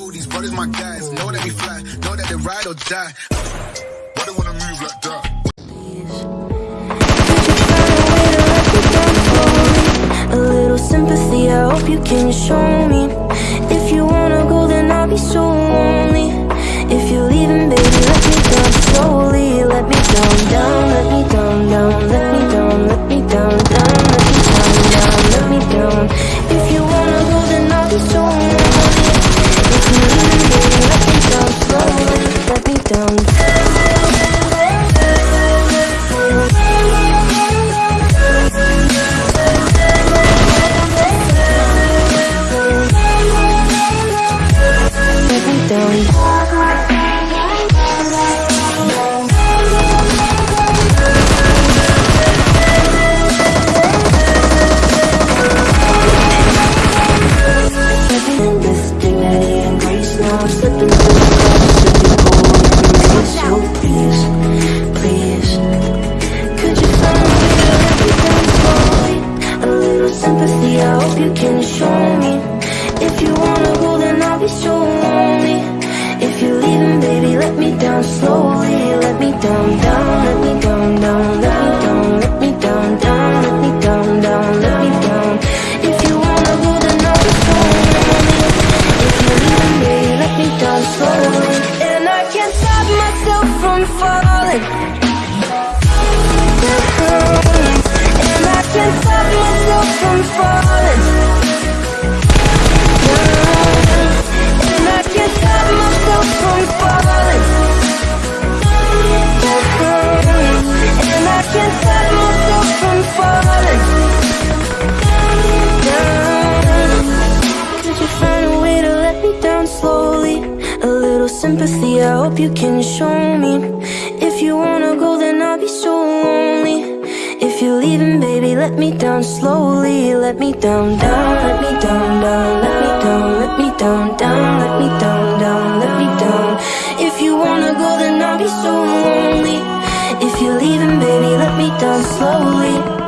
know these brothers my guys. Know that we fly, know that they ride or die. Why they wanna move like that? A little sympathy, I hope you can show me. Hope you can show me. If you wanna go then I'll be so lonely. If you're leaving baby let me down slowly. Let me down, down, let me down, down, down. Let me down, down, let me down, down, let me down. If you wanna go then I'll be so lonely. If you're leaving baby let me down slowly. And I can't stop myself from falling slowly? A little sympathy, I hope you can show me. If you wanna go, then I'll be so lonely. If you're leaving, baby, let me down slowly. Let me down, down, let me down, down, let me down, let me down, down, let me down, down, let me down. If you wanna go, then I'll be so lonely. If you're leaving, baby, let me down slowly.